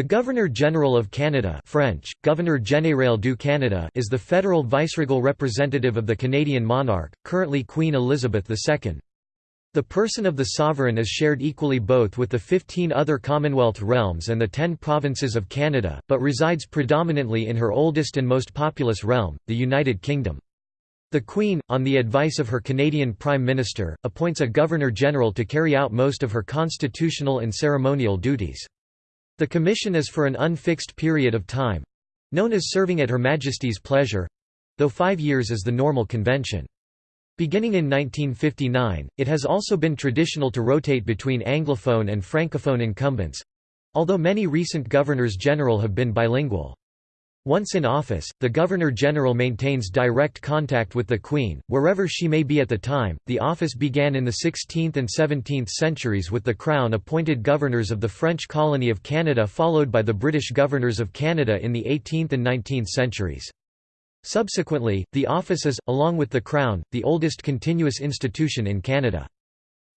The Governor-General of Canada French, Governor Général du Canada is the federal viceregal representative of the Canadian monarch, currently Queen Elizabeth II. The person of the sovereign is shared equally both with the 15 other Commonwealth realms and the 10 provinces of Canada, but resides predominantly in her oldest and most populous realm, the United Kingdom. The Queen, on the advice of her Canadian Prime Minister, appoints a Governor-General to carry out most of her constitutional and ceremonial duties. The commission is for an unfixed period of time—known as serving at Her Majesty's pleasure—though five years is the normal convention. Beginning in 1959, it has also been traditional to rotate between Anglophone and Francophone incumbents—although many recent governors-general have been bilingual. Once in office, the Governor-General maintains direct contact with the Queen, wherever she may be at the time. The office began in the 16th and 17th centuries with the Crown appointed governors of the French colony of Canada followed by the British governors of Canada in the 18th and 19th centuries. Subsequently, the office is, along with the Crown, the oldest continuous institution in Canada.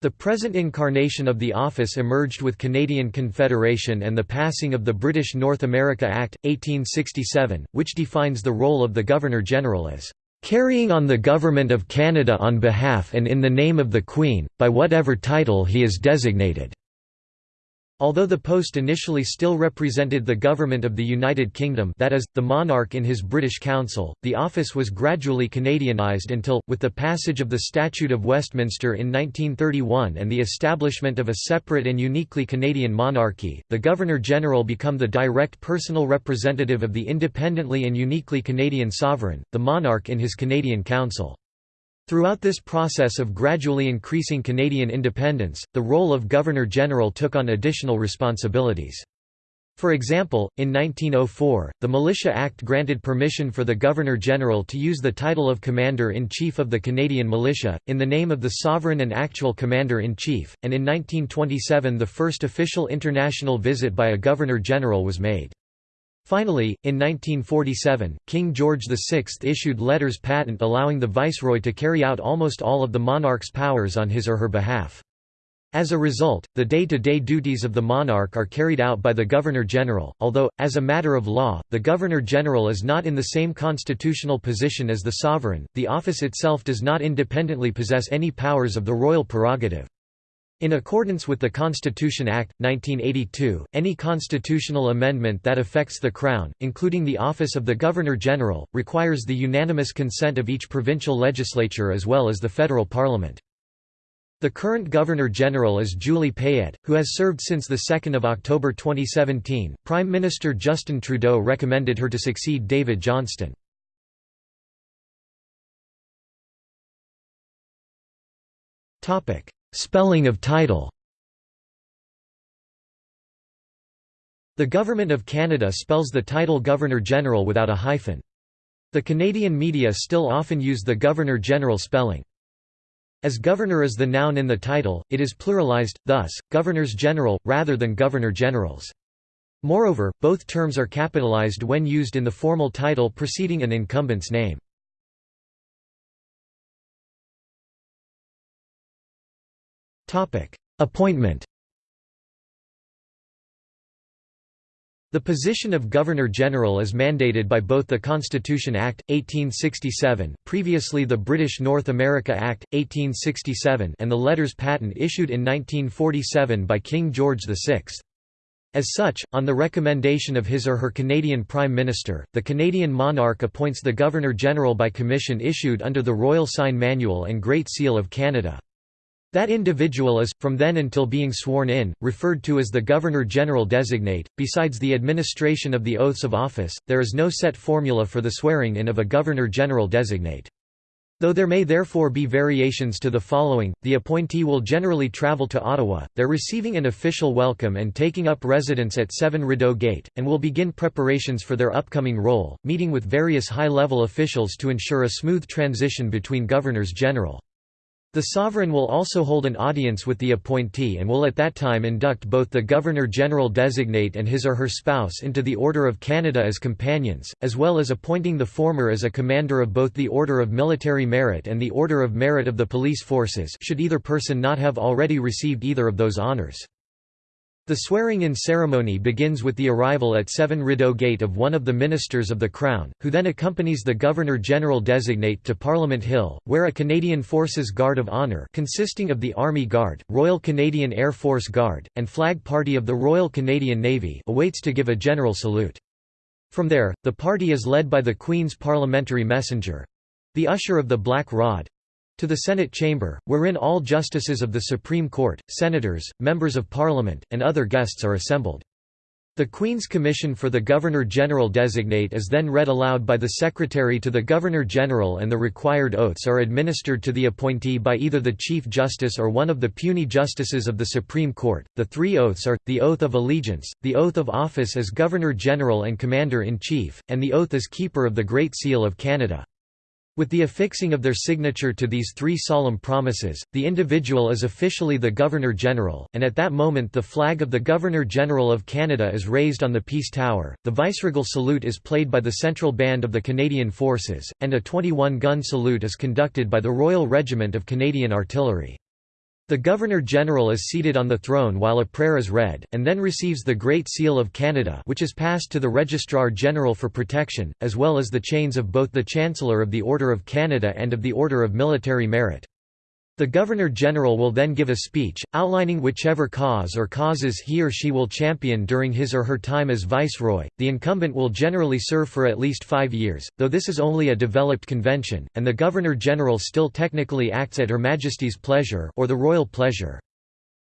The present incarnation of the office emerged with Canadian Confederation and the passing of the British North America Act, 1867, which defines the role of the Governor-General as "...carrying on the Government of Canada on behalf and in the name of the Queen, by whatever title he is designated." Although the post initially still represented the government of the United Kingdom that is, the monarch in his British Council, the office was gradually Canadianised until, with the passage of the Statute of Westminster in 1931 and the establishment of a separate and uniquely Canadian monarchy, the Governor-General become the direct personal representative of the independently and uniquely Canadian sovereign, the monarch in his Canadian Council. Throughout this process of gradually increasing Canadian independence, the role of Governor-General took on additional responsibilities. For example, in 1904, the Militia Act granted permission for the Governor-General to use the title of Commander-in-Chief of the Canadian Militia, in the name of the sovereign and actual Commander-in-Chief, and in 1927 the first official international visit by a Governor-General was made. Finally, in 1947, King George VI issued letters patent allowing the viceroy to carry out almost all of the monarch's powers on his or her behalf. As a result, the day-to-day -day duties of the monarch are carried out by the Governor-General, although, as a matter of law, the Governor-General is not in the same constitutional position as the sovereign, the office itself does not independently possess any powers of the royal prerogative. In accordance with the Constitution Act, 1982, any constitutional amendment that affects the Crown, including the office of the Governor-General, requires the unanimous consent of each provincial legislature as well as the federal parliament. The current Governor-General is Julie Payette, who has served since 2 October 2017. Prime Minister Justin Trudeau recommended her to succeed David Johnston. Spelling of title The Government of Canada spells the title Governor-General without a hyphen. The Canadian media still often use the Governor-General spelling. As governor is the noun in the title, it is pluralized, thus, governors-general, rather than governor-generals. Moreover, both terms are capitalized when used in the formal title preceding an incumbent's name. Appointment The position of Governor-General is mandated by both the Constitution Act, 1867 previously the British North America Act, 1867 and the letters patent issued in 1947 by King George VI. As such, on the recommendation of his or her Canadian Prime Minister, the Canadian monarch appoints the Governor-General by commission issued under the Royal Sign Manual and Great Seal of Canada. That individual is, from then until being sworn in, referred to as the Governor-General designate. Besides the administration of the oaths of office, there is no set formula for the swearing in of a Governor-General designate. Though there may therefore be variations to the following, the appointee will generally travel to Ottawa, there receiving an official welcome and taking up residence at 7 Rideau Gate, and will begin preparations for their upcoming role, meeting with various high-level officials to ensure a smooth transition between governors-general. The sovereign will also hold an audience with the appointee and will at that time induct both the Governor-General designate and his or her spouse into the Order of Canada as companions, as well as appointing the former as a commander of both the Order of Military Merit and the Order of Merit of the Police Forces should either person not have already received either of those honours. The swearing-in ceremony begins with the arrival at Seven Rideau Gate of one of the ministers of the Crown, who then accompanies the Governor-General designate to Parliament Hill, where a Canadian Forces Guard of Honour consisting of the Army Guard, Royal Canadian Air Force Guard, and Flag Party of the Royal Canadian Navy awaits to give a general salute. From there, the party is led by the Queen's parliamentary messenger—the Usher of the Black Rod, to the Senate chamber, wherein all justices of the Supreme Court, senators, members of Parliament, and other guests are assembled. The Queen's Commission for the Governor-General designate is then read aloud by the Secretary to the Governor-General and the required oaths are administered to the appointee by either the Chief Justice or one of the puisne justices of the Supreme Court. The three oaths are, the oath of allegiance, the oath of office as Governor-General and Commander-in-Chief, and the oath as Keeper of the Great Seal of Canada. With the affixing of their signature to these three solemn promises, the individual is officially the Governor-General, and at that moment the flag of the Governor-General of Canada is raised on the Peace Tower, the viceregal salute is played by the Central Band of the Canadian Forces, and a 21-gun salute is conducted by the Royal Regiment of Canadian Artillery. The Governor-General is seated on the throne while a prayer is read, and then receives the Great Seal of Canada which is passed to the Registrar-General for protection, as well as the chains of both the Chancellor of the Order of Canada and of the Order of Military Merit. The Governor-General will then give a speech, outlining whichever cause or causes he or she will champion during his or her time as Viceroy. The incumbent will generally serve for at least five years, though this is only a developed convention, and the Governor-General still technically acts at Her Majesty's pleasure or the royal pleasure.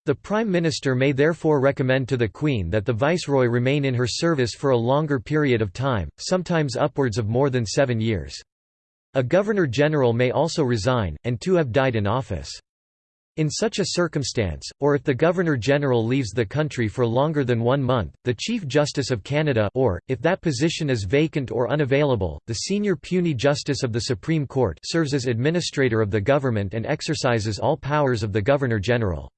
The Prime Minister may therefore recommend to the Queen that the Viceroy remain in her service for a longer period of time, sometimes upwards of more than seven years. A Governor-General may also resign, and two have died in office. In such a circumstance, or if the Governor-General leaves the country for longer than one month, the Chief Justice of Canada or, if that position is vacant or unavailable, the senior puisne justice of the Supreme Court serves as administrator of the government and exercises all powers of the Governor-General.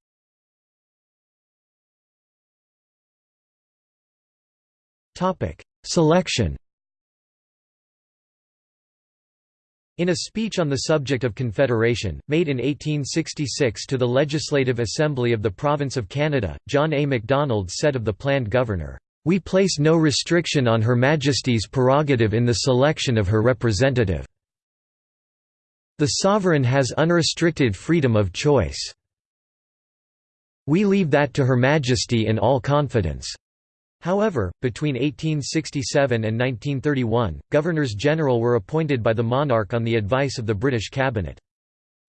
Selection In a speech on the subject of Confederation, made in 1866 to the Legislative Assembly of the Province of Canada, John A. Macdonald said of the planned governor, "...we place no restriction on Her Majesty's prerogative in the selection of her representative. The sovereign has unrestricted freedom of choice. We leave that to Her Majesty in all confidence." However, between 1867 and 1931, governors-general were appointed by the monarch on the advice of the British cabinet.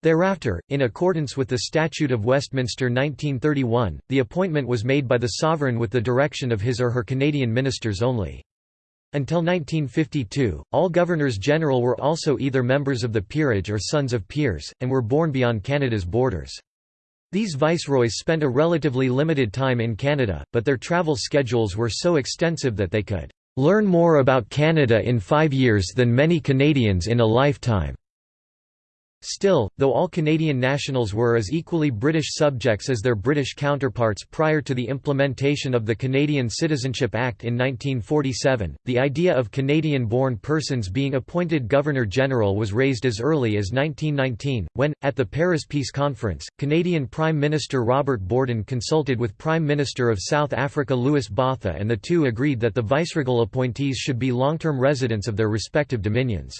Thereafter, in accordance with the Statute of Westminster 1931, the appointment was made by the sovereign with the direction of his or her Canadian ministers only. Until 1952, all governors-general were also either members of the peerage or sons of peers, and were born beyond Canada's borders. These viceroys spent a relatively limited time in Canada, but their travel schedules were so extensive that they could "...learn more about Canada in five years than many Canadians in a lifetime." Still, though all Canadian nationals were as equally British subjects as their British counterparts prior to the implementation of the Canadian Citizenship Act in 1947, the idea of Canadian-born persons being appointed Governor-General was raised as early as 1919, when, at the Paris Peace Conference, Canadian Prime Minister Robert Borden consulted with Prime Minister of South Africa Louis Botha and the two agreed that the viceregal appointees should be long-term residents of their respective dominions.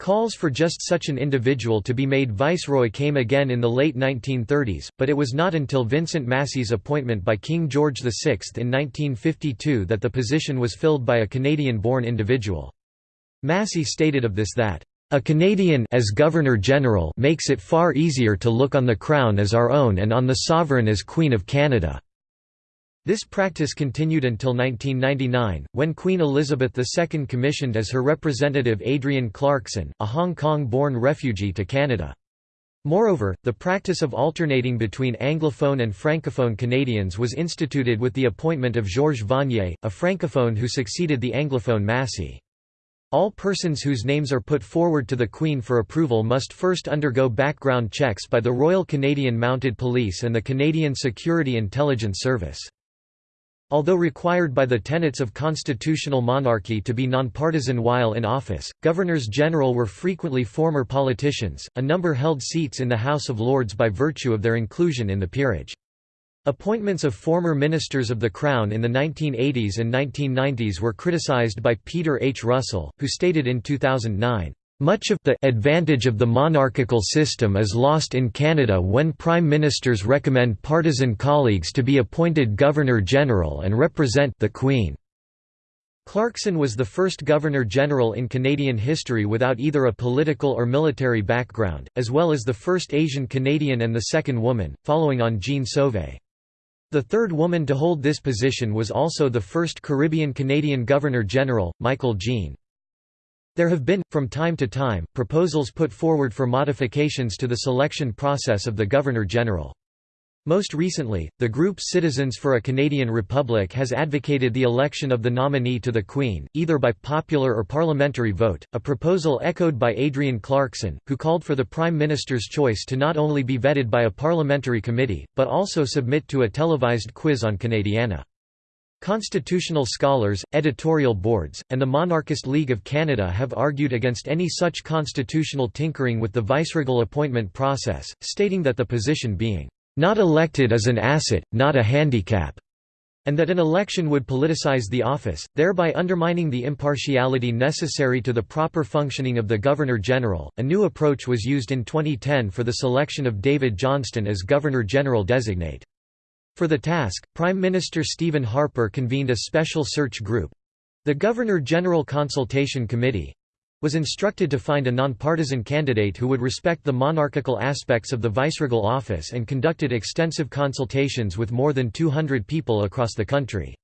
Calls for just such an individual to be made viceroy came again in the late 1930s, but it was not until Vincent Massey's appointment by King George VI in 1952 that the position was filled by a Canadian-born individual. Massey stated of this that, "...a Canadian as Governor-General makes it far easier to look on the Crown as our own and on the Sovereign as Queen of Canada." This practice continued until 1999, when Queen Elizabeth II commissioned as her representative Adrienne Clarkson, a Hong Kong-born refugee to Canada. Moreover, the practice of alternating between Anglophone and Francophone Canadians was instituted with the appointment of Georges Vanier, a Francophone who succeeded the Anglophone Massey. All persons whose names are put forward to the Queen for approval must first undergo background checks by the Royal Canadian Mounted Police and the Canadian Security Intelligence Service. Although required by the tenets of constitutional monarchy to be nonpartisan while in office, governors-general were frequently former politicians, a number held seats in the House of Lords by virtue of their inclusion in the peerage. Appointments of former ministers of the Crown in the 1980s and 1990s were criticized by Peter H. Russell, who stated in 2009, "...much of the advantage of the monarchical system is lost in Canada when prime ministers recommend partisan colleagues to be appointed Governor-General and represent the Queen." Clarkson was the first Governor-General in Canadian history without either a political or military background, as well as the first Asian Canadian and the second woman, following on Jean Sauvé. The third woman to hold this position was also the first Caribbean-Canadian Governor-General, Michaëlle Jean. There have been, from time to time, proposals put forward for modifications to the selection process of the Governor-General. Most recently, the group Citizens for a Canadian Republic has advocated the election of the nominee to the Queen, either by popular or parliamentary vote, a proposal echoed by Adrienne Clarkson, who called for the Prime Minister's choice to not only be vetted by a parliamentary committee, but also submit to a televised quiz on Canadiana. Constitutional scholars, editorial boards, and the Monarchist League of Canada have argued against any such constitutional tinkering with the viceregal appointment process, stating that the position being not elected is an asset, not a handicap, and that an election would politicize the office, thereby undermining the impartiality necessary to the proper functioning of the Governor-General. A new approach was used in 2010 for the selection of David Johnston as Governor-General designate. For the task, Prime Minister Stephen Harper convened a special search group the Governor-General Consultation Committee was instructed to find a nonpartisan candidate who would respect the monarchical aspects of the viceregal office and conducted extensive consultations with more than 200 people across the country.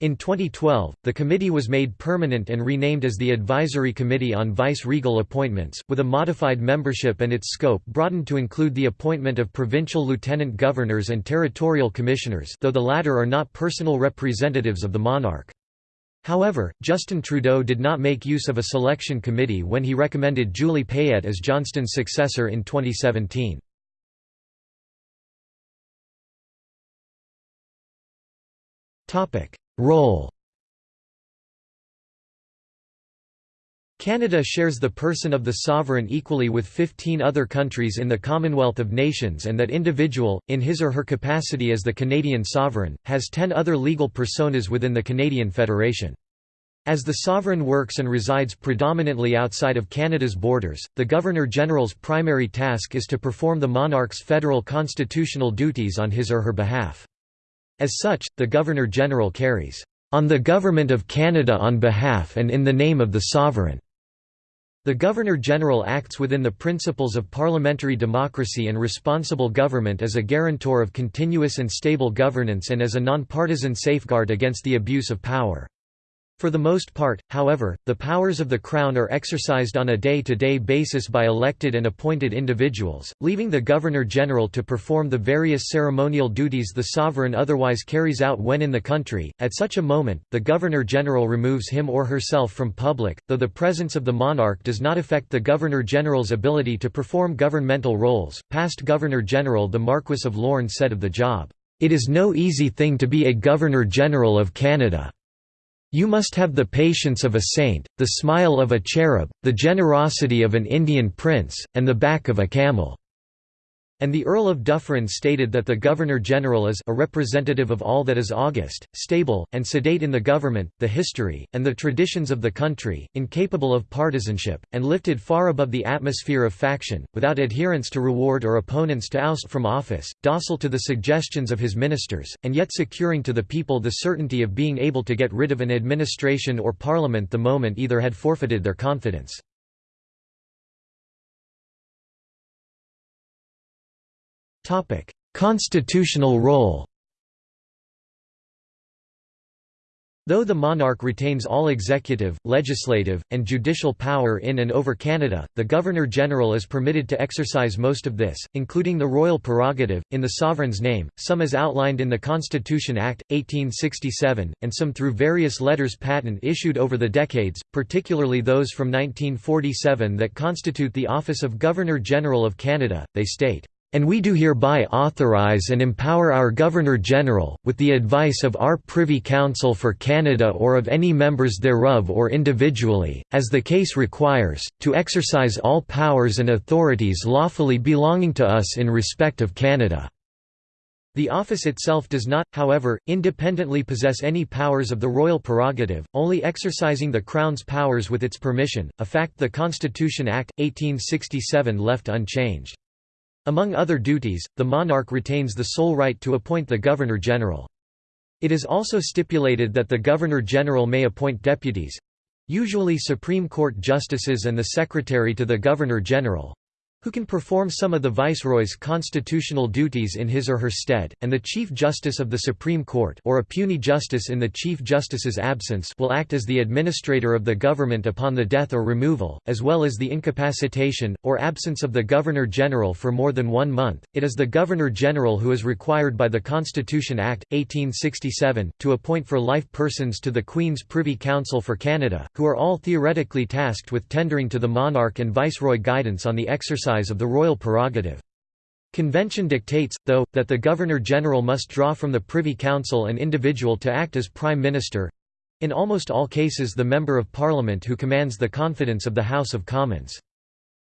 In 2012, the committee was made permanent and renamed as the Advisory Committee on Vice-Regal Appointments, with a modified membership and its scope broadened to include the appointment of provincial lieutenant governors and territorial commissioners though the latter are not personal representatives of the monarch. However, Justin Trudeau did not make use of a selection committee when he recommended Julie Payette as Johnston's successor in 2017. Role Canada shares the person of the sovereign equally with 15 other countries in the Commonwealth of Nations and that individual, in his or her capacity as the Canadian sovereign, has 10 other legal personas within the Canadian Federation. As the sovereign works and resides predominantly outside of Canada's borders, the Governor-General's primary task is to perform the monarch's federal constitutional duties on his or her behalf. As such, the Governor-General carries, "...on the Government of Canada on behalf and in the name of the Sovereign." The Governor-General acts within the principles of parliamentary democracy and responsible government as a guarantor of continuous and stable governance and as a nonpartisan safeguard against the abuse of power. For the most part, however, the powers of the Crown are exercised on a day-to-day -day basis by elected and appointed individuals, leaving the Governor-General to perform the various ceremonial duties the sovereign otherwise carries out when in the country. At such a moment, the Governor-General removes him or herself from public, though the presence of the monarch does not affect the Governor-General's ability to perform governmental roles. Past Governor-General the Marquis of Lorne said of the job, "...it is no easy thing to be a Governor-General of Canada." You must have the patience of a saint, the smile of a cherub, the generosity of an Indian prince, and the back of a camel." And the Earl of Dufferin stated that the Governor-General is a representative of all that is august, stable, and sedate in the government, the history, and the traditions of the country, incapable of partisanship, and lifted far above the atmosphere of faction, without adherents to reward or opponents to oust from office, docile to the suggestions of his ministers, and yet securing to the people the certainty of being able to get rid of an administration or parliament the moment either had forfeited their confidence. Constitutional role Though the monarch retains all executive, legislative, and judicial power in and over Canada, the Governor-General is permitted to exercise most of this, including the royal prerogative, in the sovereign's name, some as outlined in the Constitution Act, 1867, and some through various letters patent issued over the decades, particularly those from 1947 that constitute the office of Governor-General of Canada, they state, and we do hereby authorize and empower our Governor-General, with the advice of our Privy Council for Canada or of any members thereof or individually, as the case requires, to exercise all powers and authorities lawfully belonging to us in respect of Canada." The office itself does not, however, independently possess any powers of the royal prerogative, only exercising the Crown's powers with its permission, a fact the Constitution Act, 1867 left unchanged. Among other duties, the monarch retains the sole right to appoint the Governor-General. It is also stipulated that the Governor-General may appoint deputies—usually Supreme Court justices and the Secretary to the Governor-General, who can perform some of the Viceroy's constitutional duties in his or her stead, and the Chief Justice of the Supreme Court or a puisne justice in the Chief Justice's absence will act as the administrator of the government upon the death or removal, as well as the incapacitation, or absence of the Governor-General for more than one month. It is the Governor-General who is required by the Constitution Act, 1867, to appoint for life persons to the Queen's Privy Council for Canada, who are all theoretically tasked with tendering to the monarch and viceroy guidance on the exercise exercise of the royal prerogative. Convention dictates, though, that the Governor-General must draw from the Privy Council an individual to act as Prime Minister—in almost all cases the Member of Parliament who commands the confidence of the House of Commons.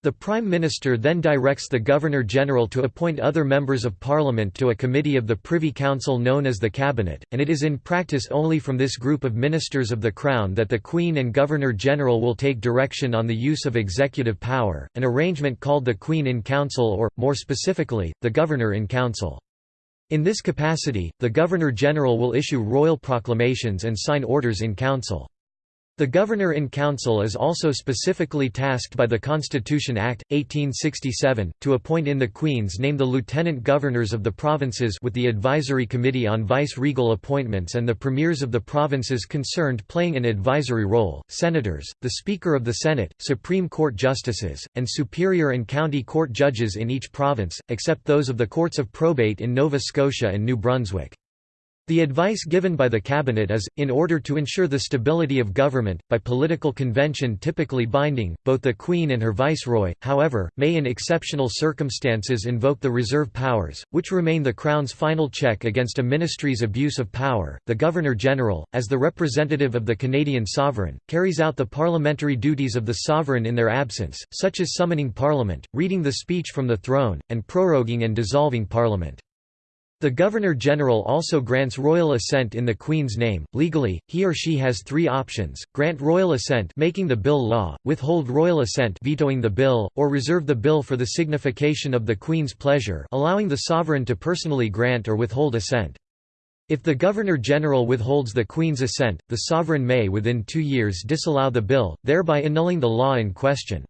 The Prime Minister then directs the Governor-General to appoint other members of Parliament to a committee of the Privy Council known as the Cabinet, and it is in practice only from this group of ministers of the Crown that the Queen and Governor-General will take direction on the use of executive power, an arrangement called the Queen in Council or, more specifically, the Governor in Council. In this capacity, the Governor-General will issue royal proclamations and sign orders in Council. The Governor-in-Council is also specifically tasked by the Constitution Act, 1867, to appoint in the Queen's name the lieutenant governors of the provinces with the Advisory Committee on Vice-Regal Appointments and the premiers of the provinces concerned playing an advisory role, senators, the Speaker of the Senate, Supreme Court justices, and superior and county court judges in each province, except those of the courts of probate in Nova Scotia and New Brunswick. The advice given by the cabinet is, in order to ensure the stability of government, by political convention typically binding, both the Queen and her viceroy, however, may in exceptional circumstances invoke the reserve powers, which remain the Crown's final check against a ministry's abuse of power. The Governor-General, as the representative of the Canadian sovereign, carries out the parliamentary duties of the sovereign in their absence, such as summoning Parliament, reading the speech from the throne, and proroguing and dissolving Parliament. The Governor-General also grants royal assent in the Queen's name. Legally, he or she has three options: grant royal assent, making the bill law; withhold royal assent, vetoing the bill; or reserve the bill for the signification of the Queen's pleasure, allowing the sovereign to personally grant or withhold assent. If the Governor-General withholds the Queen's assent, the sovereign may within two years disallow the bill, thereby annulling the law in question.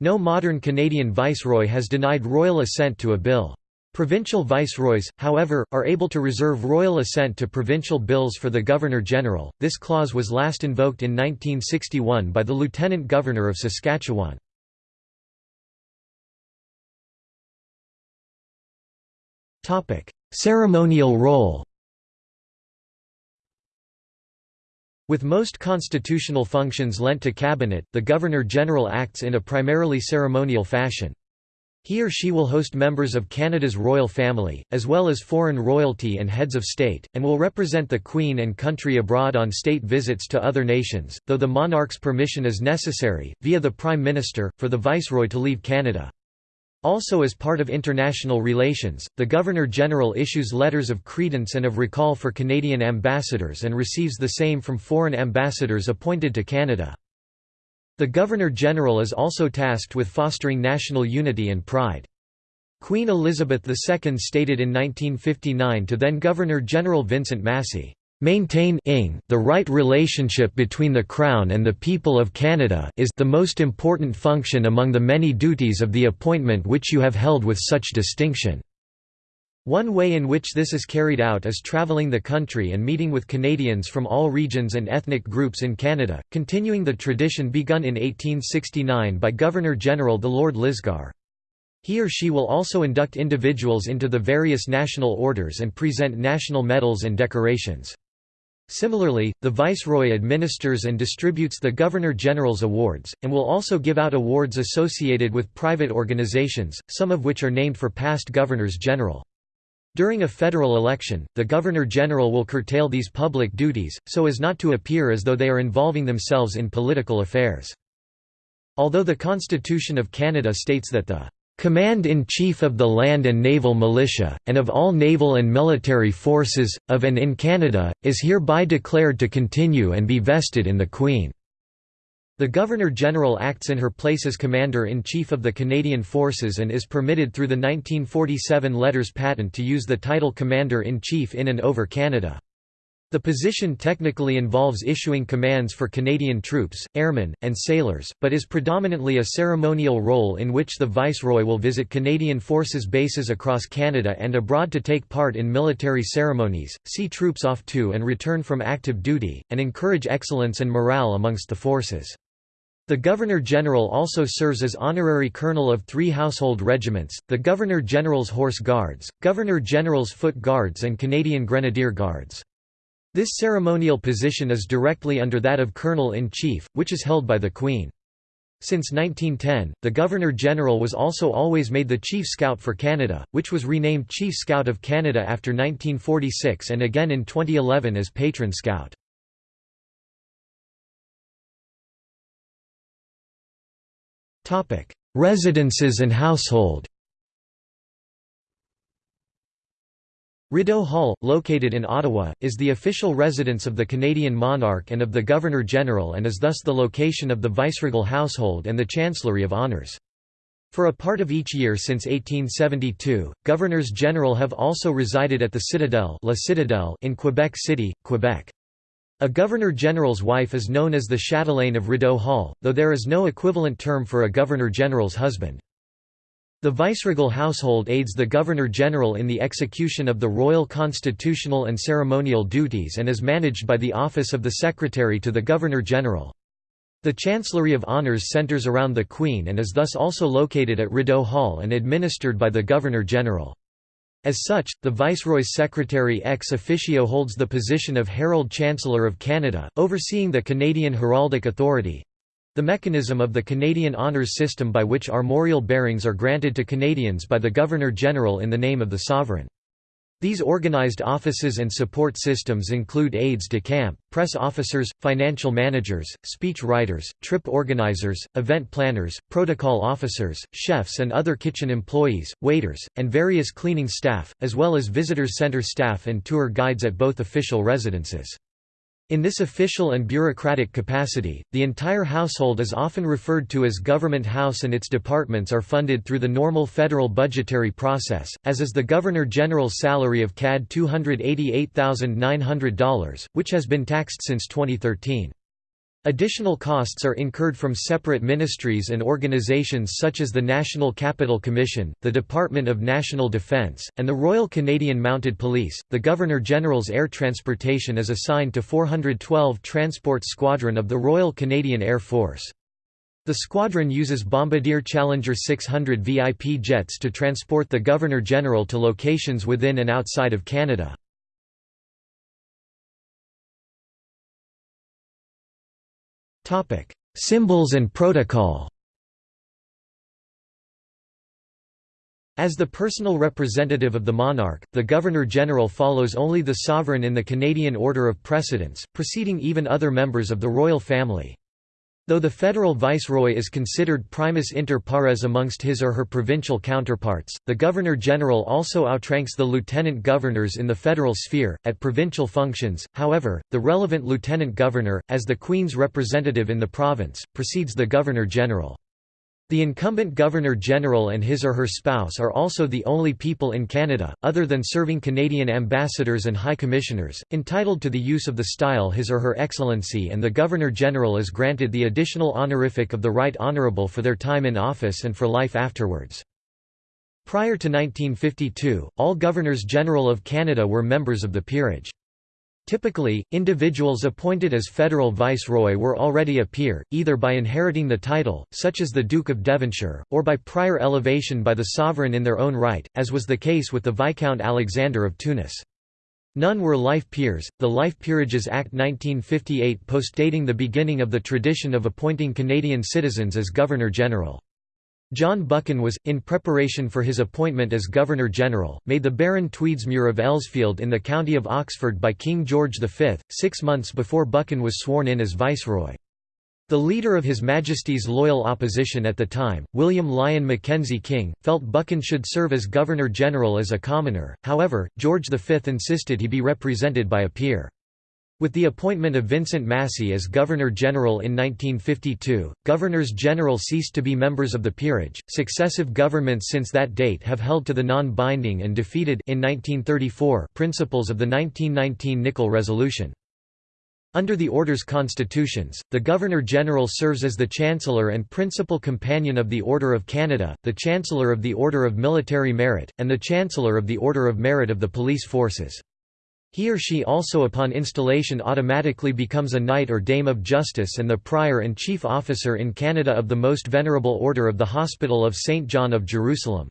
No modern Canadian viceroy has denied royal assent to a bill. Provincial viceroys, however, are able to reserve royal assent to provincial bills for the Governor-General. This clause was last invoked in 1961 by the Lieutenant Governor of Saskatchewan. Topic: Ceremonial role. With most constitutional functions lent to cabinet, the Governor-General acts in a primarily ceremonial fashion. He or she will host members of Canada's royal family, as well as foreign royalty and heads of state, and will represent the Queen and country abroad on state visits to other nations, though the monarch's permission is necessary, via the Prime Minister, for the Viceroy to leave Canada. Also as part of international relations, the Governor-General issues letters of credence and of recall for Canadian ambassadors and receives the same from foreign ambassadors appointed to Canada. The Governor-General is also tasked with fostering national unity and pride. Queen Elizabeth II stated in 1959 to then Governor-General Vincent Massey, "...maintain the right relationship between the Crown and the people of Canada is the most important function among the many duties of the appointment which you have held with such distinction." One way in which this is carried out is travelling the country and meeting with Canadians from all regions and ethnic groups in Canada, continuing the tradition begun in 1869 by Governor-General the Lord Lisgar. He or she will also induct individuals into the various national orders and present national medals and decorations. Similarly, the Viceroy administers and distributes the Governor-General's awards, and will also give out awards associated with private organizations, some of which are named for past Governors-General. During a federal election, the Governor-General will curtail these public duties, so as not to appear as though they are involving themselves in political affairs. Although the Constitution of Canada states that the Command-in-Chief of the Land and Naval Militia, and of all naval and military forces, of and in Canada, is hereby declared to continue and be vested in the Queen." The Governor-General acts in her place as Commander-in-Chief of the Canadian Forces and is permitted through the 1947 Letters Patent to use the title Commander-in-Chief in and over Canada. The position technically involves issuing commands for Canadian troops, airmen, and sailors, but is predominantly a ceremonial role in which the Viceroy will visit Canadian Forces bases across Canada and abroad to take part in military ceremonies, see troops off to and return from active duty, and encourage excellence and morale amongst the forces. The Governor-General also serves as honorary colonel of three household regiments, the Governor-General's Horse Guards, Governor-General's Foot Guards and Canadian Grenadier Guards. This ceremonial position is directly under that of Colonel-in-Chief, which is held by the Queen. Since 1910, the Governor-General was also always made the Chief Scout for Canada, which was renamed Chief Scout of Canada after 1946 and again in 2011 as Patron Scout. Residences and household Rideau Hall, located in Ottawa, is the official residence of the Canadian monarch and of the Governor-General and is thus the location of the viceregal household and the Chancellery of Honours. For a part of each year since 1872, Governors-General have also resided at the Citadel, La Citadelle in Quebec City, Quebec. A Governor-General's wife is known as the chatelaine of Rideau Hall, though there is no equivalent term for a Governor-General's husband. The viceregal household aids the Governor-General in the execution of the royal constitutional and ceremonial duties and is managed by the Office of the Secretary to the Governor-General. The Chancellery of Honours centres around the Queen and is thus also located at Rideau Hall and administered by the Governor-General. As such, the Viceroy's Secretary ex officio holds the position of Herald Chancellor of Canada, overseeing the Canadian Heraldic Authority, the mechanism of the Canadian Honours System by which armorial bearings are granted to Canadians by the Governor-General in the name of the Sovereign. These organized offices and support systems include aides de camp, press officers, financial managers, speech writers, trip organizers, event planners, protocol officers, chefs and other kitchen employees, waiters, and various cleaning staff, as well as visitor center staff and tour guides at both official residences. In this official and bureaucratic capacity, the entire household is often referred to as Government House and its departments are funded through the normal federal budgetary process, as is the Governor-General's salary of CAD $288,900, which has been taxed since 2013. Additional costs are incurred from separate ministries and organizations such as the National Capital Commission, the Department of National Defence, and the Royal Canadian Mounted Police. The Governor General's air transportation is assigned to 412 Transport Squadron of the Royal Canadian Air Force. The squadron uses Bombardier Challenger 600 VIP jets to transport the Governor General to locations within and outside of Canada. Topic: Symbols and protocol. As the personal representative of the monarch, the Governor-General follows only the sovereign in the Canadian order of precedence, preceding even other members of the royal family. Though the federal viceroy is considered primus inter pares amongst his or her provincial counterparts, the governor-general also outranks the lieutenant governors in the federal sphere. At provincial functions, however, the relevant lieutenant governor, as the Queen's representative in the province, precedes the governor-general. The incumbent Governor-General and his or her spouse are also the only people in Canada, other than serving Canadian ambassadors and high commissioners, entitled to the use of the style His or Her Excellency and the Governor-General is granted the additional honorific of the Right Honourable for their time in office and for life afterwards. Prior to 1952, all Governors-General of Canada were members of the peerage. Typically, individuals appointed as federal viceroy were already a peer, either by inheriting the title, such as the Duke of Devonshire, or by prior elevation by the sovereign in their own right, as was the case with the Viscount Alexander of Tunis. None were life peers. The Life Peerages Act 1958 postdating the beginning of the tradition of appointing Canadian citizens as Governor-General. John Buchan was, in preparation for his appointment as Governor-General, made the Baron Tweedsmuir of Elsfield in the county of Oxford by King George V, six months before Buchan was sworn in as Viceroy. The leader of His Majesty's loyal opposition at the time, William Lyon Mackenzie King, felt Buchan should serve as Governor-General as a commoner, however, George V insisted he be represented by a peer. With the appointment of Vincent Massey as Governor-General in 1952, Governors-General ceased to be members of the peerage. Successive governments since that date have held to the non-binding and defeated in 1934 principles of the 1919 Nickle Resolution. Under the Order's constitutions, the Governor-General serves as the Chancellor and principal companion of the Order of Canada, the Chancellor of the Order of Military Merit, and the Chancellor of the Order of Merit of the Police Forces. He or she also upon installation automatically becomes a Knight or Dame of Justice and the Prior and Chief Officer in Canada of the Most Venerable Order of the Hospital of St. John of Jerusalem.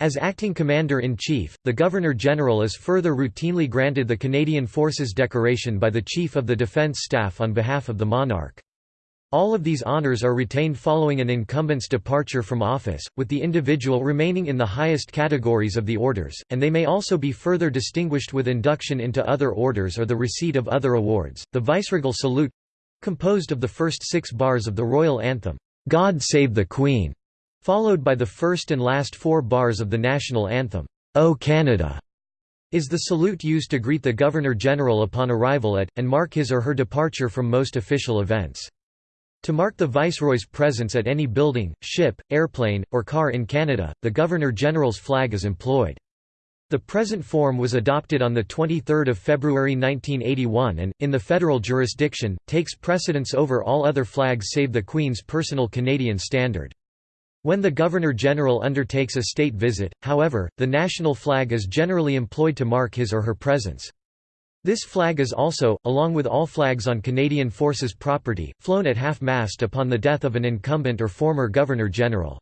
As acting commander-in-chief, the Governor-General is further routinely granted the Canadian Forces Decoration by the Chief of the Defence Staff on behalf of the monarch. All of these honours are retained following an incumbent's departure from office, with the individual remaining in the highest categories of the orders, and they may also be further distinguished with induction into other orders or the receipt of other awards. The Viceregal Salute composed of the first six bars of the royal anthem, God Save the Queen, followed by the first and last four bars of the national anthem, O Canada, is the salute used to greet the Governor-General upon arrival at, and mark his or her departure from most official events. To mark the Viceroy's presence at any building, ship, airplane, or car in Canada, the Governor-General's flag is employed. The present form was adopted on 23 February 1981 and, in the federal jurisdiction, takes precedence over all other flags save the Queen's personal Canadian standard. When the Governor-General undertakes a state visit, however, the national flag is generally employed to mark his or her presence. This flag is also, along with all flags on Canadian Forces property, flown at half-mast upon the death of an incumbent or former Governor-General.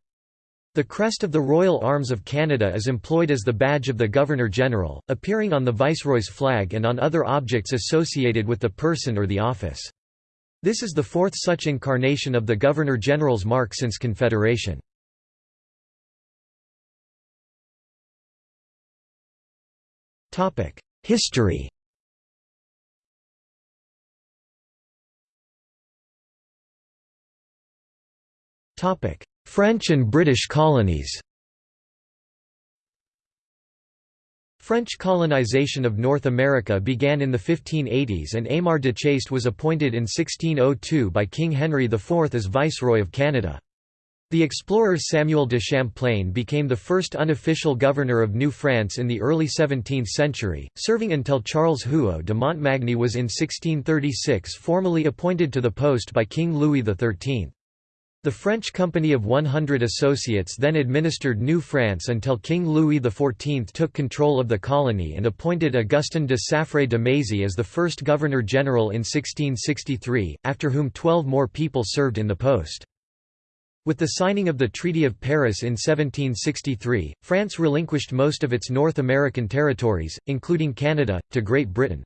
The crest of the Royal Arms of Canada is employed as the badge of the Governor-General, appearing on the Viceroy's flag and on other objects associated with the person or the office. This is the fourth such incarnation of the Governor-General's mark since Confederation. History French and British colonies French colonization of North America began in the 1580s and Aymar de Chaste was appointed in 1602 by King Henry IV as Viceroy of Canada. The explorer Samuel de Champlain became the first unofficial governor of New France in the early 17th century, serving until Charles Huault de Montmagny was in 1636 formally appointed to the post by King Louis XIII. The French Company of 100 Associates then administered New France until King Louis XIV took control of the colony and appointed Augustin de Saffray de Mézy as the first Governor-General in 1663, after whom twelve more people served in the post. With the signing of the Treaty of Paris in 1763, France relinquished most of its North American territories, including Canada, to Great Britain.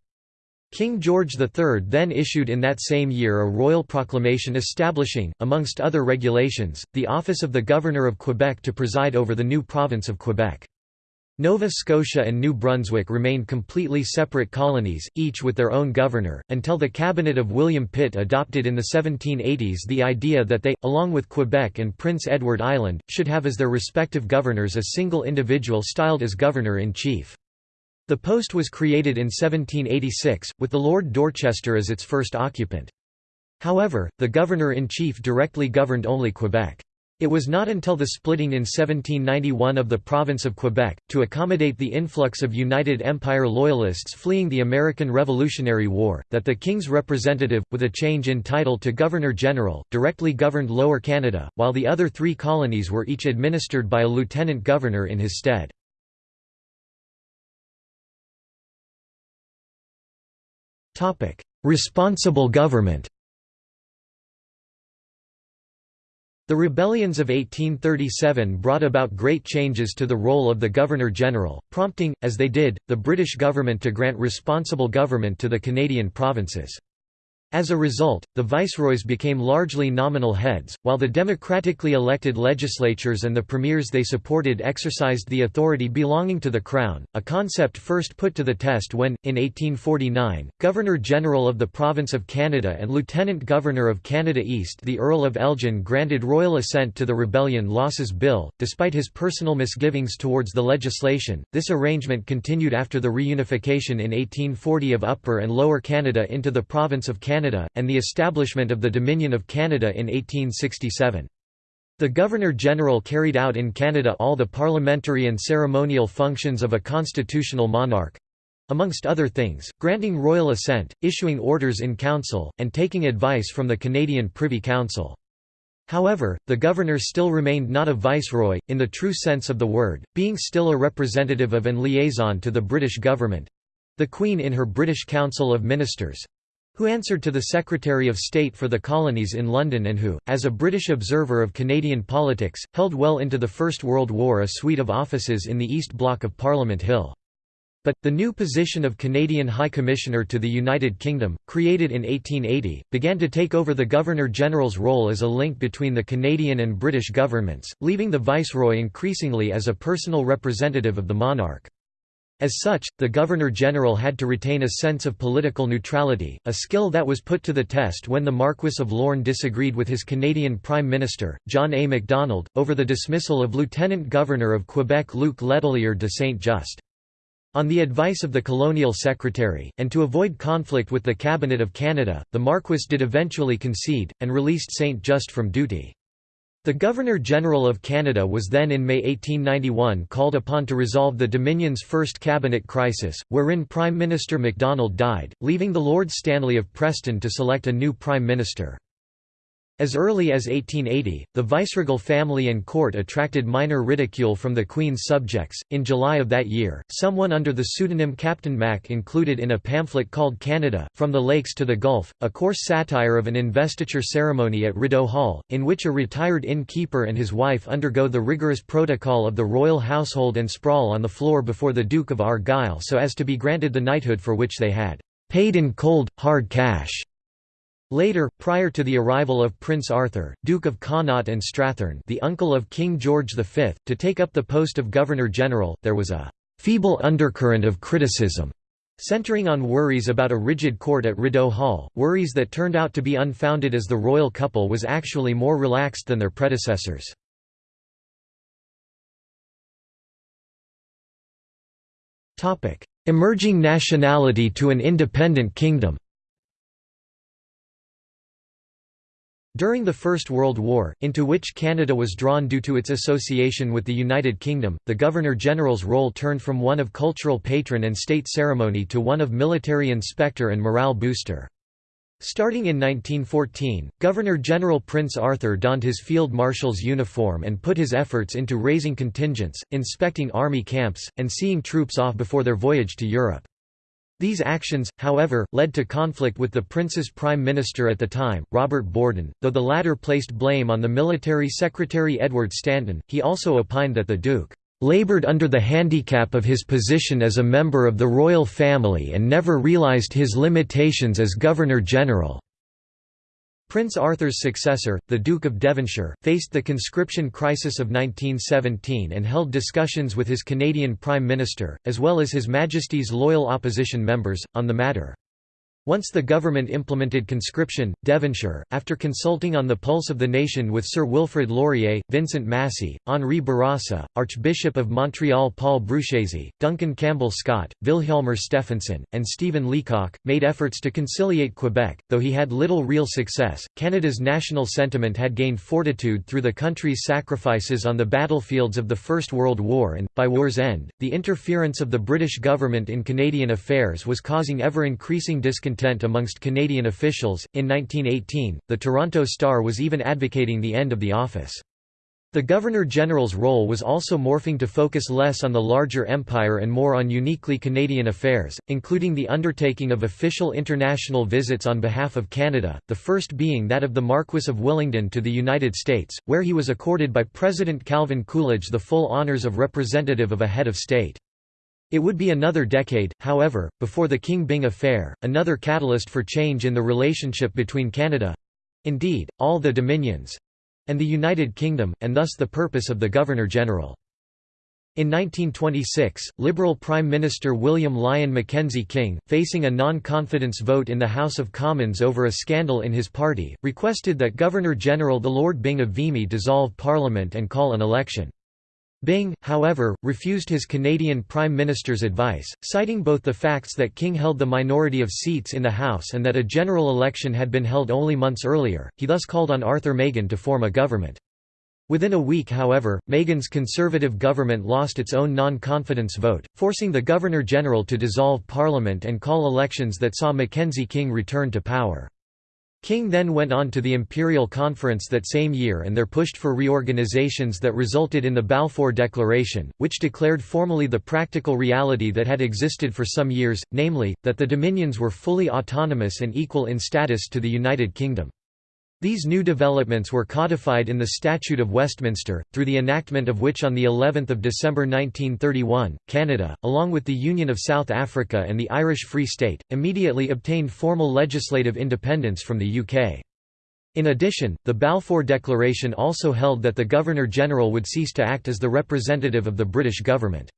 King George III then issued in that same year a royal proclamation establishing, amongst other regulations, the office of the Governor of Quebec to preside over the new province of Quebec. Nova Scotia and New Brunswick remained completely separate colonies, each with their own governor, until the cabinet of William Pitt adopted in the 1780s the idea that they, along with Quebec and Prince Edward Island, should have as their respective governors a single individual styled as Governor-in-Chief. The post was created in 1786, with the Lord Dorchester as its first occupant. However, the Governor-in-Chief directly governed only Quebec. It was not until the splitting in 1791 of the province of Quebec, to accommodate the influx of United Empire Loyalists fleeing the American Revolutionary War, that the King's representative, with a change in title to Governor-General, directly governed Lower Canada, while the other three colonies were each administered by a lieutenant governor in his stead. Responsible government The rebellions of 1837 brought about great changes to the role of the Governor-General, prompting, as they did, the British government to grant responsible government to the Canadian provinces. As a result, the viceroys became largely nominal heads, while the democratically elected legislatures and the premiers they supported exercised the authority belonging to the crown, a concept first put to the test when, in 1849, Governor-General of the Province of Canada and Lieutenant Governor of Canada East the Earl of Elgin granted royal assent to the Rebellion Losses Bill. Despite his personal misgivings towards the legislation, this arrangement continued after the reunification in 1840 of Upper and Lower Canada into the Province of Canada Canada, and the establishment of the Dominion of Canada in 1867. The Governor-General carried out in Canada all the parliamentary and ceremonial functions of a constitutional monarch—amongst other things, granting royal assent, issuing orders in council, and taking advice from the Canadian Privy Council. However, the governor still remained not a viceroy, in the true sense of the word, being still a representative of and liaison to the British government—the Queen in her British Council of Ministers, who answered to the Secretary of State for the Colonies in London and who, as a British observer of Canadian politics, held well into the First World War a suite of offices in the East Block of Parliament Hill. But, the new position of Canadian High Commissioner to the United Kingdom, created in 1880, began to take over the Governor-General's role as a link between the Canadian and British governments, leaving the Viceroy increasingly as a personal representative of the monarch. As such, the Governor-General had to retain a sense of political neutrality, a skill that was put to the test when the Marquess of Lorne disagreed with his Canadian Prime Minister, John A. Macdonald, over the dismissal of Lieutenant Governor of Quebec Luc Letelier de Saint-Just. On the advice of the Colonial Secretary, and to avoid conflict with the Cabinet of Canada, the Marquess did eventually concede, and released Saint-Just from duty. The Governor-General of Canada was then in May 1891 called upon to resolve the Dominion's first cabinet crisis, wherein Prime Minister Macdonald died, leaving the Lord Stanley of Preston to select a new Prime Minister. As early as 1880, the viceregal family and court attracted minor ridicule from the Queen's subjects. In July of that year, someone under the pseudonym Captain Mac included in a pamphlet called Canada, From the Lakes to the Gulf, a coarse satire of an investiture ceremony at Rideau Hall, in which a retired innkeeper and his wife undergo the rigorous protocol of the royal household and sprawl on the floor before the Duke of Argyll so as to be granted the knighthood for which they had paid in cold, hard cash. Later, prior to the arrival of Prince Arthur, Duke of Connaught and Strathearn the uncle of King George V, to take up the post of Governor-General, there was a «feeble undercurrent of criticism» centering on worries about a rigid court at Rideau Hall, worries that turned out to be unfounded as the royal couple was actually more relaxed than their predecessors. Emerging nationality to an independent kingdom During the First World War, into which Canada was drawn due to its association with the United Kingdom, the Governor-General's role turned from one of cultural patron and state ceremony to one of military inspector and morale booster. Starting in 1914, Governor-General Prince Arthur donned his field marshal's uniform and put his efforts into raising contingents, inspecting army camps, and seeing troops off before their voyage to Europe. These actions, however, led to conflict with the prince's prime minister at the time, Robert Borden, though the latter placed blame on the military secretary Edward Stanton, he also opined that the Duke labored under the handicap of his position as a member of the royal family and never realised his limitations as Governor-General." Prince Arthur's successor, the Duke of Devonshire, faced the conscription crisis of 1917 and held discussions with his Canadian Prime Minister, as well as His Majesty's loyal opposition members, on the matter. Once the government implemented conscription, Devonshire, after consulting on the pulse of the nation with Sir Wilfrid Laurier, Vincent Massey, Henri Bourassa, Archbishop of Montreal Paul Bruchesi, Duncan Campbell Scott, Wilhelmer Stephenson, and Stephen Leacock, made efforts to conciliate Quebec, though he had little real success. Canada's national sentiment had gained fortitude through the country's sacrifices on the battlefields of the First World War and, by war's end, the interference of the British government in Canadian affairs was causing ever increasing discontent discontent amongst Canadian officials. In 1918, the Toronto Star was even advocating the end of the office. The Governor-General's role was also morphing to focus less on the larger empire and more on uniquely Canadian affairs, including the undertaking of official international visits on behalf of Canada, the first being that of the Marquess of Willingdon to the United States, where he was accorded by President Calvin Coolidge the full honours of representative of a head of state. It would be another decade, however, before the King Byng affair, another catalyst for change in the relationship between Canada—indeed, all the Dominions—and the United Kingdom, and thus the purpose of the Governor-General. In 1926, Liberal Prime Minister William Lyon Mackenzie King, facing a non-confidence vote in the House of Commons over a scandal in his party, requested that Governor-General the Lord Byng of Vimy dissolve Parliament and call an election. Byng, however, refused his Canadian Prime Minister's advice, citing both the facts that King held the minority of seats in the House and that a general election had been held only months earlier, he thus called on Arthur Meighen to form a government. Within a week however, Meighen's Conservative government lost its own non-confidence vote, forcing the Governor-General to dissolve Parliament and call elections that saw Mackenzie King return to power. King then went on to the Imperial Conference that same year and there pushed for reorganizations that resulted in the Balfour Declaration, which declared formally the practical reality that had existed for some years, namely, that the Dominions were fully autonomous and equal in status to the United Kingdom. These new developments were codified in the Statute of Westminster, through the enactment of which on the 11th of December 1931, Canada, along with the Union of South Africa and the Irish Free State, immediately obtained formal legislative independence from the UK. In addition, the Balfour Declaration also held that the Governor-General would cease to act as the representative of the British government.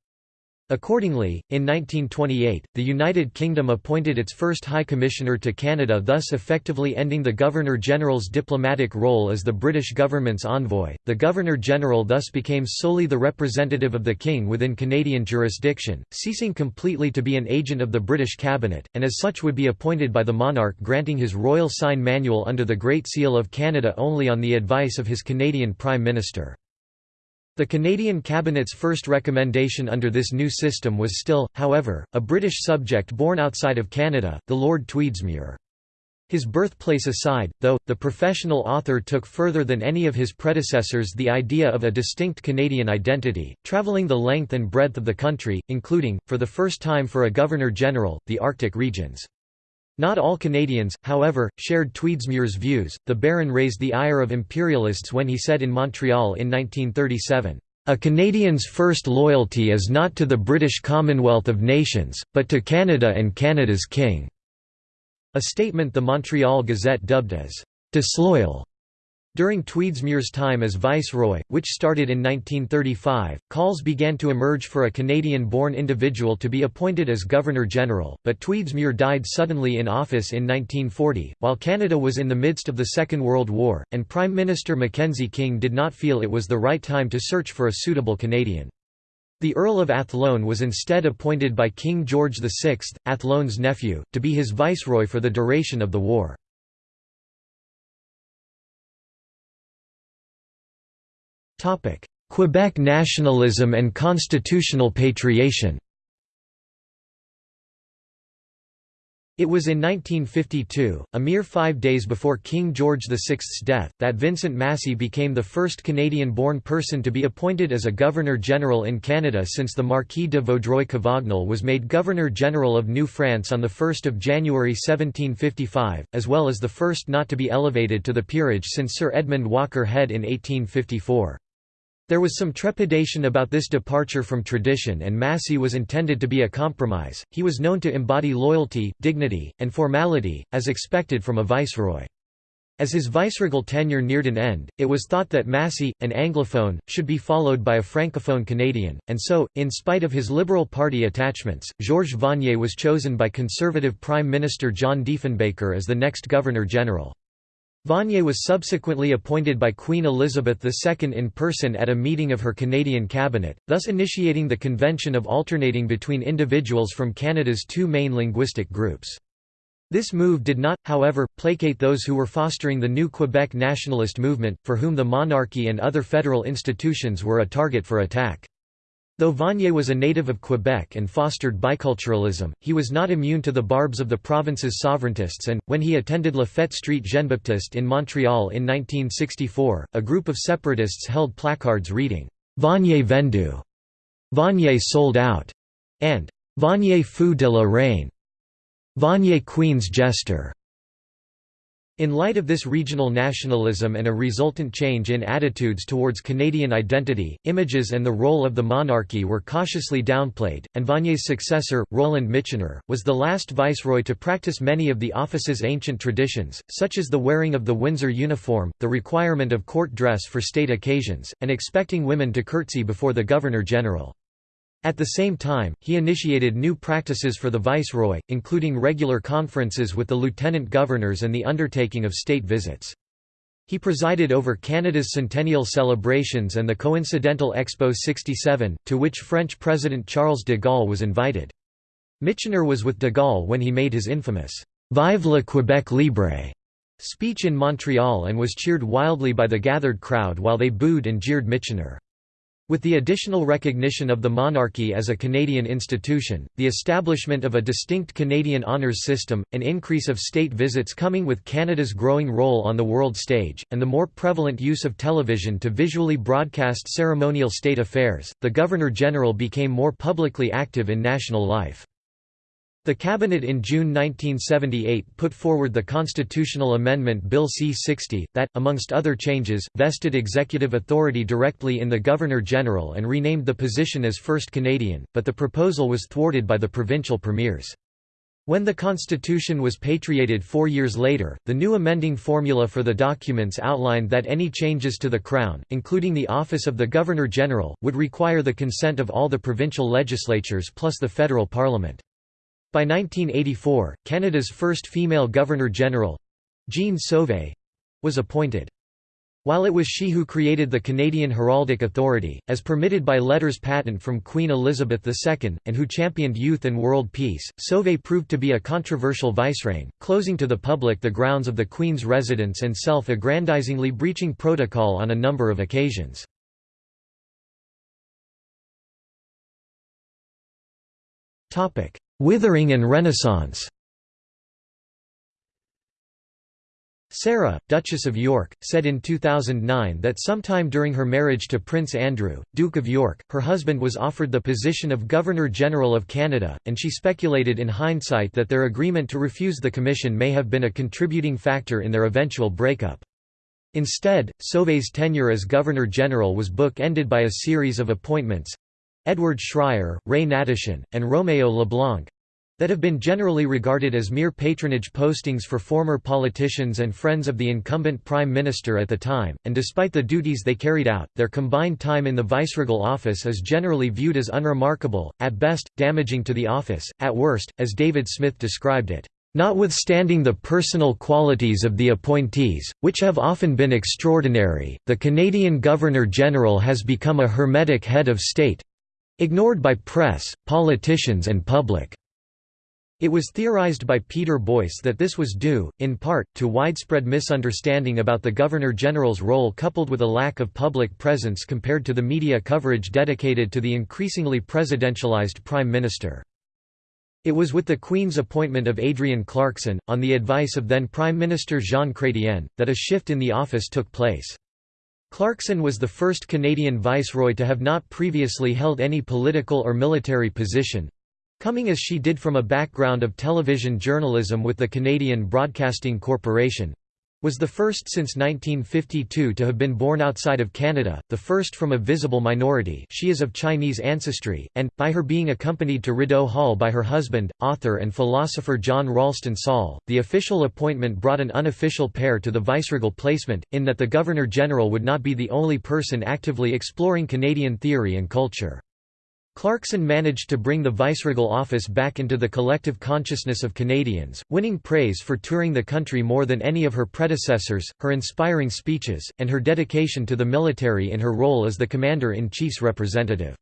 Accordingly, in 1928, the United Kingdom appointed its first High Commissioner to Canada thus effectively ending the Governor-General's diplomatic role as the British government's envoy. The Governor-General thus became solely the representative of the King within Canadian jurisdiction, ceasing completely to be an agent of the British cabinet, and as such would be appointed by the monarch granting his royal sign manual under the Great Seal of Canada only on the advice of his Canadian Prime Minister. The Canadian Cabinet's first recommendation under this new system was still, however, a British subject born outside of Canada, the Lord Tweedsmuir. His birthplace aside, though, the professional author took further than any of his predecessors the idea of a distinct Canadian identity, travelling the length and breadth of the country, including, for the first time for a Governor-General, the Arctic regions. Not all Canadians, however, shared Tweedsmuir's views. The Baron raised the ire of imperialists when he said in Montreal in 1937, A Canadian's first loyalty is not to the British Commonwealth of Nations, but to Canada and Canada's King." A statement the Montreal Gazette dubbed as disloyal. During Tweedsmuir's time as Viceroy, which started in 1935, calls began to emerge for a Canadian-born individual to be appointed as Governor-General, but Tweedsmuir died suddenly in office in 1940, while Canada was in the midst of the Second World War, and Prime Minister Mackenzie King did not feel it was the right time to search for a suitable Canadian. The Earl of Athlone was instead appointed by King George VI, Athlone's nephew, to be his viceroy for the duration of the war. Quebec nationalism and constitutional patriation It was in 1952, a mere five days before King George VI's death, that Vincent Massey became the first Canadian-born person to be appointed as a Governor-General in Canada since the Marquis de Vaudreuil-Cavagnol was made Governor-General of New France on 1 January 1755, as well as the first not to be elevated to the peerage since Sir Edmund Walker Head in 1854. There was some trepidation about this departure from tradition and Massey was intended to be a compromise. He was known to embody loyalty, dignity, and formality, as expected from a viceroy. As his viceregal tenure neared an end, it was thought that Massey, an Anglophone, should be followed by a Francophone Canadian, and so, in spite of his Liberal Party attachments, Georges Vanier was chosen by Conservative Prime Minister John Diefenbaker as the next Governor-General. Vanier was subsequently appointed by Queen Elizabeth II in person at a meeting of her Canadian cabinet, thus initiating the convention of alternating between individuals from Canada's two main linguistic groups. This move did not, however, placate those who were fostering the new Quebec nationalist movement, for whom the monarchy and other federal institutions were a target for attack. Though Vanier was a native of Quebec and fostered biculturalism, he was not immune to the barbs of the province's sovereigntists and, when he attended La Fête Street Jean-Baptiste in Montreal in 1964, a group of separatists held placards reading, "'Vanier vendu'", "'Vanier sold out' and "'Vanier fou de la reine' Vanier Queen's jester' In light of this regional nationalism and a resultant change in attitudes towards Canadian identity, images and the role of the monarchy were cautiously downplayed, and Vanier's successor, Roland Michener, was the last viceroy to practice many of the office's ancient traditions, such as the wearing of the Windsor uniform, the requirement of court dress for state occasions, and expecting women to curtsy before the Governor-General. At the same time, he initiated new practices for the viceroy, including regular conferences with the lieutenant governors and the undertaking of state visits. He presided over Canada's centennial celebrations and the coincidental Expo 67, to which French President Charles de Gaulle was invited. Michener was with de Gaulle when he made his infamous «Vive le Québec libre» speech in Montreal and was cheered wildly by the gathered crowd while they booed and jeered Michener. With the additional recognition of the monarchy as a Canadian institution, the establishment of a distinct Canadian honours system, an increase of state visits coming with Canada's growing role on the world stage, and the more prevalent use of television to visually broadcast ceremonial state affairs, the Governor-General became more publicly active in national life. The Cabinet in June 1978 put forward the constitutional amendment Bill C-60, that, amongst other changes, vested executive authority directly in the Governor-General and renamed the position as First Canadian, but the proposal was thwarted by the provincial premiers. When the Constitution was patriated four years later, the new amending formula for the documents outlined that any changes to the Crown, including the office of the Governor-General, would require the consent of all the provincial legislatures plus the federal parliament. By 1984, Canada's first female Governor-General—Jean Sauvé—was appointed. While it was she who created the Canadian Heraldic Authority, as permitted by letters patent from Queen Elizabeth II, and who championed youth and world peace, Sauvé proved to be a controversial vicereine, closing to the public the grounds of the Queen's residence and self-aggrandizingly breaching protocol on a number of occasions. Withering and Renaissance Sarah, Duchess of York, said in 2009 that sometime during her marriage to Prince Andrew, Duke of York, her husband was offered the position of Governor-General of Canada, and she speculated in hindsight that their agreement to refuse the commission may have been a contributing factor in their eventual breakup. Instead, Sauvé's tenure as Governor-General was book-ended by a series of appointments, Edward Schreyer, Ray Hnatyshyn, and Romeo LeBlanc that have been generally regarded as mere patronage postings for former politicians and friends of the incumbent prime minister at the time, and despite the duties they carried out, their combined time in the viceregal office is generally viewed as unremarkable, at best, damaging to the office, at worst, as David Smith described it. Notwithstanding the personal qualities of the appointees, which have often been extraordinary, the Canadian Governor-General has become a hermetic head of state, Ignored by press, politicians and public. It was theorized by Peter Boyce that this was due, in part, to widespread misunderstanding about the Governor-General's role coupled with a lack of public presence compared to the media coverage dedicated to the increasingly presidentialized Prime Minister. It was with the Queen's appointment of Adrienne Clarkson, on the advice of then Prime Minister Jean Chrétien, that a shift in the office took place. Clarkson was the first Canadian viceroy to have not previously held any political or military position, coming as she did from a background of television journalism with the Canadian Broadcasting Corporation was the first since 1952 to have been born outside of Canada, the first from a visible minority she is of Chinese ancestry, and, by her being accompanied to Rideau Hall by her husband, author and philosopher John Ralston Saul, the official appointment brought an unofficial pair to the viceregal placement, in that the Governor-General would not be the only person actively exploring Canadian theory and culture. Clarkson managed to bring the viceregal office back into the collective consciousness of Canadians, winning praise for touring the country more than any of her predecessors, her inspiring speeches, and her dedication to the military in her role as the Commander-in-Chief's representative.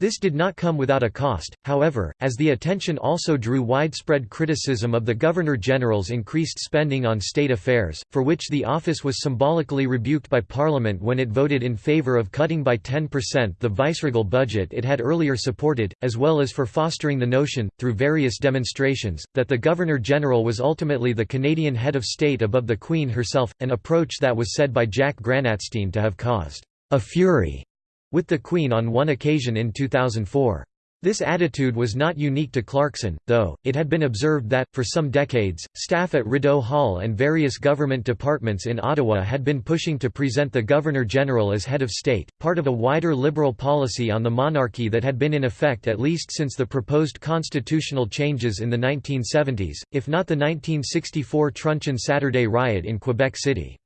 This did not come without a cost, however, as the attention also drew widespread criticism of the Governor-General's increased spending on state affairs, for which the office was symbolically rebuked by Parliament when it voted in favour of cutting by 10% the viceregal budget it had earlier supported, as well as for fostering the notion, through various demonstrations, that the Governor-General was ultimately the Canadian head of state above the Queen herself, an approach that was said by Jack Granatstein to have caused a fury with the Queen on one occasion in 2004. This attitude was not unique to Clarkson, though, it had been observed that, for some decades, staff at Rideau Hall and various government departments in Ottawa had been pushing to present the Governor-General as head of state, part of a wider liberal policy on the monarchy that had been in effect at least since the proposed constitutional changes in the 1970s, if not the 1964 Truncheon Saturday riot in Quebec City.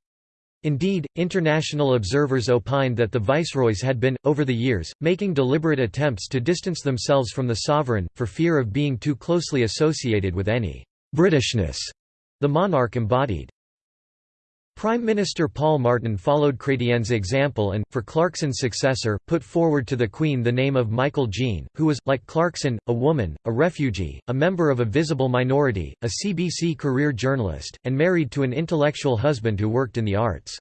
Indeed, international observers opined that the viceroys had been, over the years, making deliberate attempts to distance themselves from the sovereign, for fear of being too closely associated with any «Britishness» the monarch embodied. Prime Minister Paul Martin followed Chrétien's example and, for Clarkson's successor, put forward to the Queen the name of Michaëlle Jean, who was, like Clarkson, a woman, a refugee, a member of a visible minority, a CBC career journalist, and married to an intellectual husband who worked in the arts.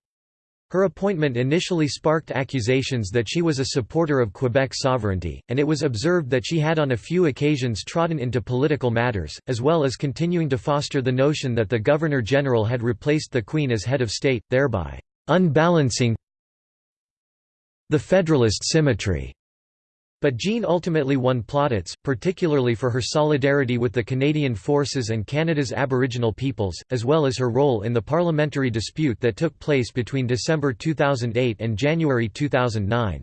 Her appointment initially sparked accusations that she was a supporter of Quebec sovereignty, and it was observed that she had on a few occasions trodden into political matters, as well as continuing to foster the notion that the Governor-General had replaced the Queen as head of state, thereby unbalancing the Federalist symmetry. But Jean ultimately won plaudits, particularly for her solidarity with the Canadian Forces and Canada's Aboriginal peoples, as well as her role in the parliamentary dispute that took place between December 2008 and January 2009.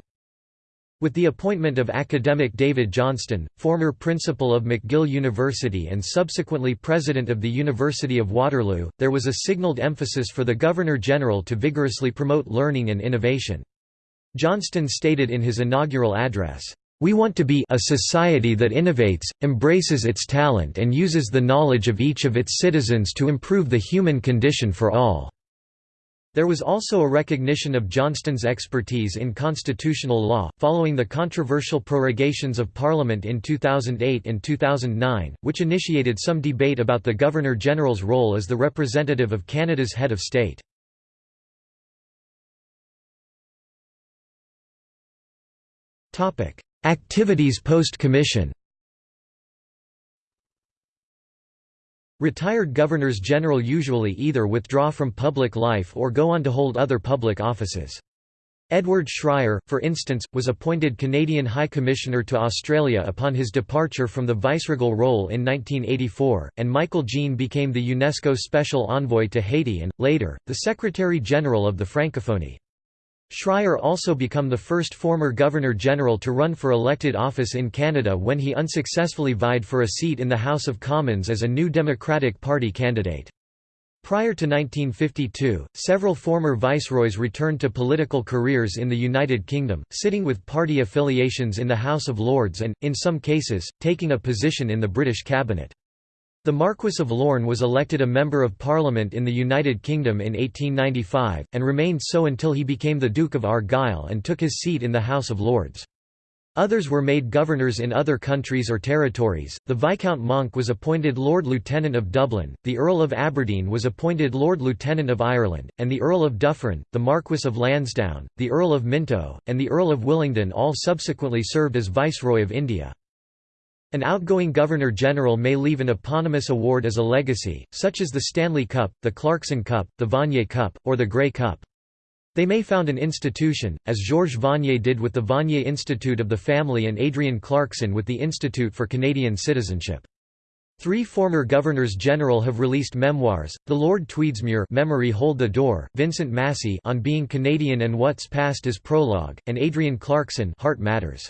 With the appointment of academic David Johnston, former principal of McGill University and subsequently president of the University of Waterloo, there was a signalled emphasis for the Governor-General to vigorously promote learning and innovation. Johnston stated in his inaugural address, we want to be a society that innovates, embraces its talent and uses the knowledge of each of its citizens to improve the human condition for all." There was also a recognition of Johnston's expertise in constitutional law, following the controversial prorogations of Parliament in 2008 and 2009, which initiated some debate about the Governor-General's role as the representative of Canada's head of state. Activities post-commission Retired governors-general usually either withdraw from public life or go on to hold other public offices. Edward Schreyer, for instance, was appointed Canadian High Commissioner to Australia upon his departure from the viceregal role in 1984, and Michaëlle Jean became the UNESCO Special Envoy to Haiti and, later, the Secretary-General of the Francophonie. Schreyer also become the first former Governor-General to run for elected office in Canada when he unsuccessfully vied for a seat in the House of Commons as a New Democratic Party candidate. Prior to 1952, several former viceroys returned to political careers in the United Kingdom, sitting with party affiliations in the House of Lords and, in some cases, taking a position in the British cabinet. The Marquess of Lorne was elected a Member of Parliament in the United Kingdom in 1895, and remained so until he became the Duke of Argyll and took his seat in the House of Lords. Others were made governors in other countries or territories. The Viscount Monck was appointed Lord Lieutenant of Dublin, the Earl of Aberdeen was appointed Lord Lieutenant of Ireland, and the Earl of Dufferin, the Marquess of Lansdowne, the Earl of Minto, and the Earl of Willingdon all subsequently served as Viceroy of India. An outgoing Governor-General may leave an eponymous award as a legacy, such as the Stanley Cup, the Clarkson Cup, the Vanier Cup, or the Grey Cup. They may found an institution, as Georges Vanier did with the Vanier Institute of the Family and Adrienne Clarkson with the Institute for Canadian Citizenship. Three former Governors-General have released memoirs, the Lord Tweedsmuir Memory Hold the Door, Vincent Massey on Being Canadian and What's Past is Prologue, and Adrienne Clarkson Heart Matters.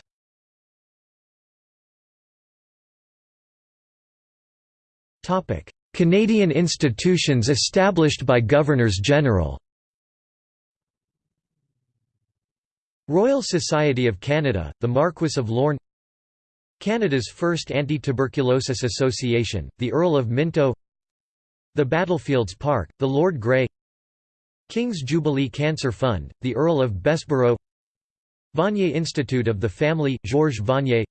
Canadian institutions established by Governors-General Royal Society of Canada, the Marquess of Lorne. Canada's first Anti-Tuberculosis Association, the Earl of Minto. The Battlefields Park, the Lord Grey. King's Jubilee Cancer Fund, the Earl of Bessborough. Vanier Institute of the Family, Georges Vanier.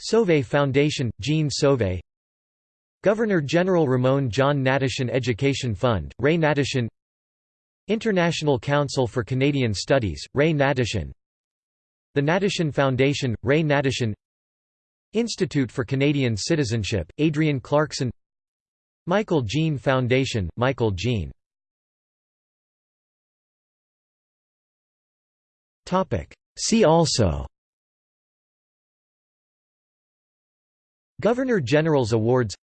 Sauvé Foundation, Jean Sauvé Governor-General Ramon John Hnatyshyn Education Fund, Ray Hnatyshyn International Council for Canadian Studies, Ray Hnatyshyn The Hnatyshyn Foundation, Ray Hnatyshyn Institute for Canadian Citizenship, Adrienne Clarkson Michaëlle Jean Foundation, Michaëlle Jean See also Governor-General's Awards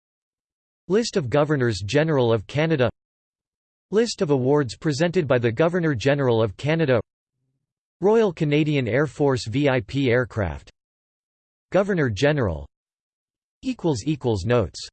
List of Governors-General of Canada List of awards presented by the Governor-General of Canada Royal Canadian Air Force VIP aircraft Governor-General Notes